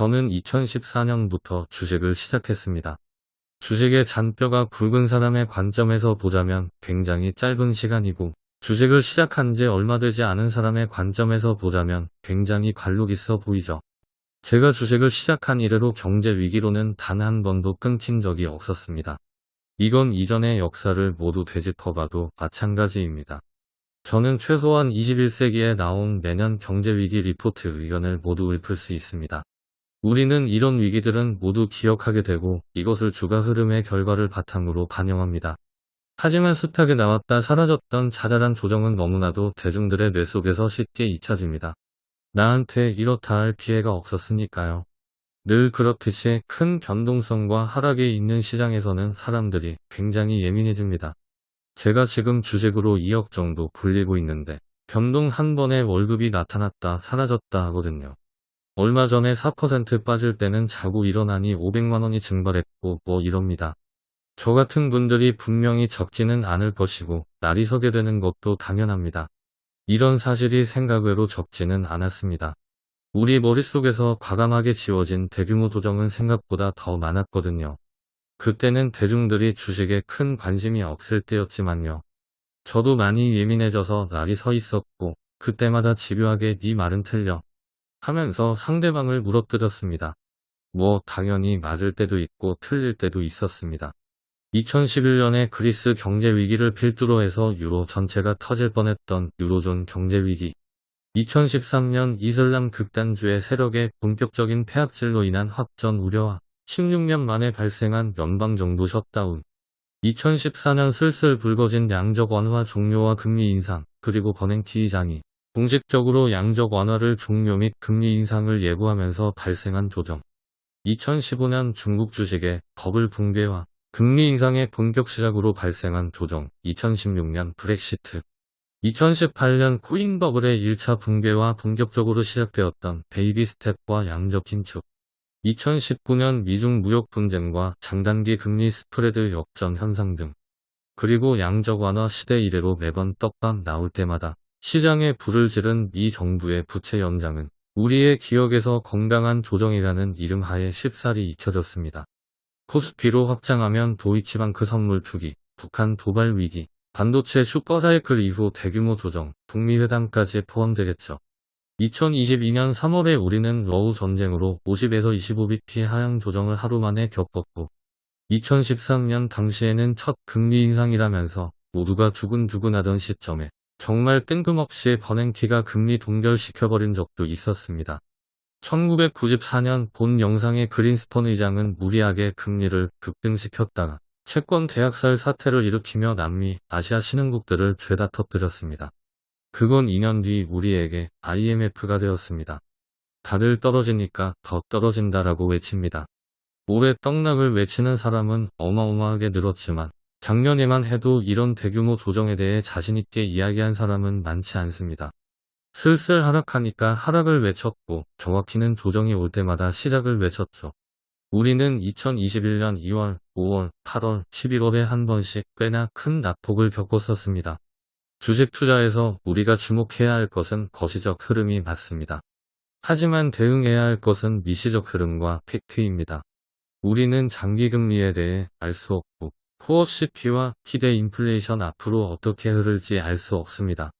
저는 2014년부터 주식을 시작했습니다. 주식의 잔뼈가 굵은 사람의 관점에서 보자면 굉장히 짧은 시간이고 주식을 시작한 지 얼마 되지 않은 사람의 관점에서 보자면 굉장히 관록 있어 보이죠. 제가 주식을 시작한 이래로 경제 위기로는 단 한 번도 끊긴 적이 없었습니다. 이건 이전의 역사를 모두 되짚어봐도 마찬가지입니다. 저는 최소한 21세기에 나온 매년 경제위기 리포트 의견을 모두 읊을 수 있습니다. 우리는 이런 위기들은 모두 기억하게 되고 이것을 주가 흐름의 결과를 바탕으로 반영합니다. 하지만 숱하게 나왔다 사라졌던 자잘한 조정은 너무나도 대중들의 뇌 속에서 쉽게 잊혀집니다. 나한테 이렇다 할 기회가 없었으니까요. 늘 그렇듯이 큰 변동성과 하락이 있는 시장에서는 사람들이 굉장히 예민해집니다. 제가 지금 주식으로 2억 정도 굴리고 있는데 변동 한 번에 월급이 나타났다 사라졌다 하거든요. 얼마 전에 4% 빠질 때는 자고 일어나니 500만원이 증발했고 뭐 이럽니다. 저 같은 분들이 분명히 적지는 않을 것이고 날이 서게 되는 것도 당연합니다. 이런 사실이 생각외로 적지는 않았습니다. 우리 머릿속에서 과감하게 지워진 대규모 조정은 생각보다 더 많았거든요. 그때는 대중들이 주식에 큰 관심이 없을 때였지만요. 저도 많이 예민해져서 날이 서 있었고 그때마다 집요하게 네 말은 틀려 하면서 상대방을 물어뜯었습니다. 뭐 당연히 맞을 때도 있고 틀릴 때도 있었습니다. 2011년에 그리스 경제위기를 필두로 해서 유로 전체가 터질 뻔했던 유로존 경제위기 2013년 이슬람 극단주의 세력의 본격적인 폐악질로 인한 확전 우려와 16년 만에 발생한 연방정부 셧다운 2014년 슬슬 불거진 양적 완화 종료와 금리 인상 그리고 버냉키 의장이 공식적으로 양적 완화를 종료 및 금리 인상을 예고하면서 발생한 조정. 2015년 중국 주식의 버블 붕괴와 금리 인상의 본격 시작으로 발생한 조정. 2016년 브렉시트. 2018년 코인 버블의 1차 붕괴와 본격적으로 시작되었던 베이비 스텝과 양적 긴축. 2019년 미중 무역 분쟁과 장단기 금리 스프레드 역전 현상 등. 그리고 양적 완화 시대 이래로 매번 떡밥 나올 때마다 시장에 불을 지른 미 정부의 부채 연장은 우리의 기억에서 건강한 조정이라는 이름 하에 쉽사리 잊혀졌습니다. 코스피로 확장하면 도이치방크 선물 투기, 북한 도발 위기, 반도체 슈퍼사이클 이후 대규모 조정, 북미 회담까지 포함되겠죠. 2022년 3월에 우리는 러우 전쟁으로 50에서 25bp 하향 조정을 하루 만에 겪었고 2013년 당시에는 첫 금리 인상이라면서 모두가 두근두근하던 시점에 정말 뜬금없이 버냉키가 금리 동결시켜버린 적도 있었습니다. 1994년 본 영상의 그린스펀 의장은 무리하게 금리를 급등시켰다가 채권 대학살 사태를 일으키며 남미, 아시아 신흥국들을 죄다 터뜨렸습니다. 그건 2년 뒤 우리에게 IMF가 되었습니다. 다들 떨어지니까 더 떨어진다라고 외칩니다. 올해 떡락을 외치는 사람은 어마어마하게 늘었지만 작년에만 해도 이런 대규모 조정에 대해 자신있게 이야기한 사람은 많지 않습니다. 슬슬 하락하니까 하락을 외쳤고 정확히는 조정이 올 때마다 시작을 외쳤죠. 우리는 2021년 2월, 5월, 8월, 11월에 한 번씩 꽤나 큰 낙폭을 겪었었습니다. 주식 투자에서 우리가 주목해야 할 것은 거시적 흐름이 맞습니다. 하지만 대응해야 할 것은 미시적 흐름과 팩트입니다. 우리는 장기금리에 대해 알 수 없고 코어 CP와 기대 인플레이션 앞으로 어떻게 흐를지 알 수 없습니다.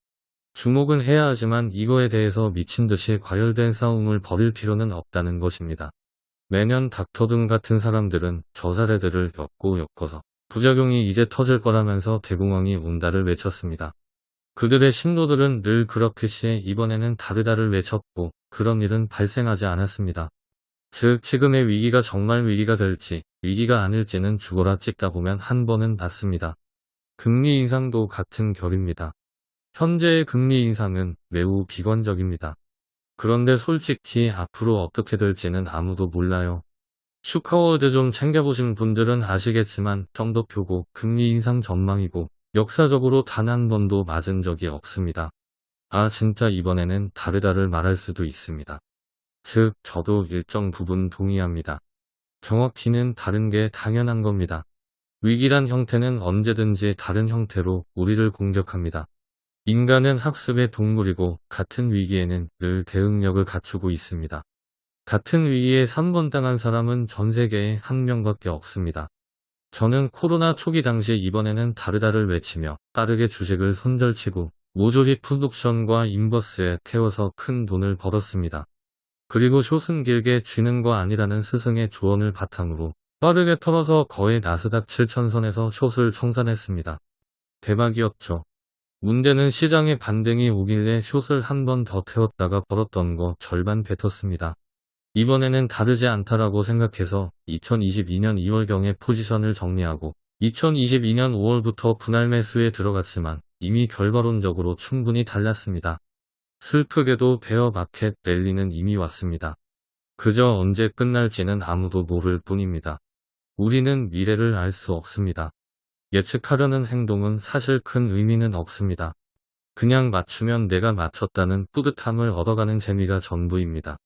주목은 해야 하지만 이거에 대해서 미친 듯이 과열된 싸움을 벌일 필요는 없다는 것입니다. 매년 닥터등 같은 사람들은 저 사례들을 엮고 엮어서 부작용이 이제 터질 거라면서 대공황이 온다를 외쳤습니다. 그들의 신도들은 늘 그렇듯이 이번에는 다르다를 외쳤고 그런 일은 발생하지 않았습니다. 즉 지금의 위기가 정말 위기가 될지 위기가 아닐지는 죽어라 찍다 보면 한 번은 맞습니다. 금리 인상도 같은 결입니다. 현재의 금리 인상은 매우 비관적입니다. 그런데 솔직히 앞으로 어떻게 될지는 아무도 몰라요. 슈카월드 좀 챙겨보신 분들은 아시겠지만 점도표고 금리 인상 전망이고 역사적으로 단 한 번도 맞은 적이 없습니다. 아 진짜 이번에는 다르다를 말할 수도 있습니다. 즉 저도 일정 부분 동의합니다. 정확히는 다른 게 당연한 겁니다. 위기란 형태는 언제든지 다른 형태로 우리를 공격합니다. 인간은 학습의 동물이고 같은 위기에는 늘 대응력을 갖추고 있습니다. 같은 위기에 3번 당한 사람은 전 세계에 한 명밖에 없습니다. 저는 코로나 초기 당시 이번에는 다르다를 외치며 빠르게 주식을 손절치고 모조리 프로덕션과 인버스에 태워서 큰 돈을 벌었습니다. 그리고 숏은 길게 쥐는 거 아니라는 스승의 조언을 바탕으로 빠르게 털어서 거의 나스닥 7천선에서 숏을 청산했습니다. 대박이었죠. 문제는 시장의 반등이 오길래 숏을 한 번 더 태웠다가 벌었던 거 절반 뱉었습니다. 이번에는 다르지 않다라고 생각해서 2022년 2월경에 포지션을 정리하고 2022년 5월부터 분할 매수에 들어갔지만 이미 결과론적으로 충분히 달랐습니다. 슬프게도 베어 마켓 랠리는 이미 왔습니다. 그저 언제 끝날지는 아무도 모를 뿐입니다. 우리는 미래를 알 수 없습니다. 예측하려는 행동은 사실 큰 의미는 없습니다. 그냥 맞추면 내가 맞췄다는 뿌듯함을 얻어가는 재미가 전부입니다.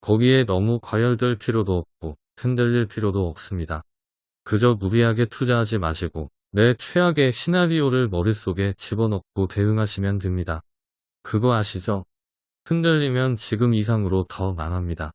거기에 너무 과열될 필요도 없고 흔들릴 필요도 없습니다. 그저 무리하게 투자하지 마시고 내 최악의 시나리오를 머릿속에 집어넣고 대응하시면 됩니다. 그거 아시죠? 흔들리면 지금 이상으로 더 망합니다.